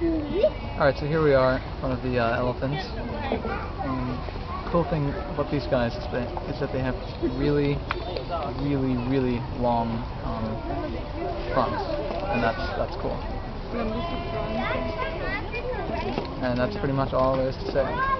Alright, so here we are in front of the uh, elephants. the cool thing about these guys is, they, that they have really, really, really long um, fronts, and that's that's cool. And that's pretty much all there is to say.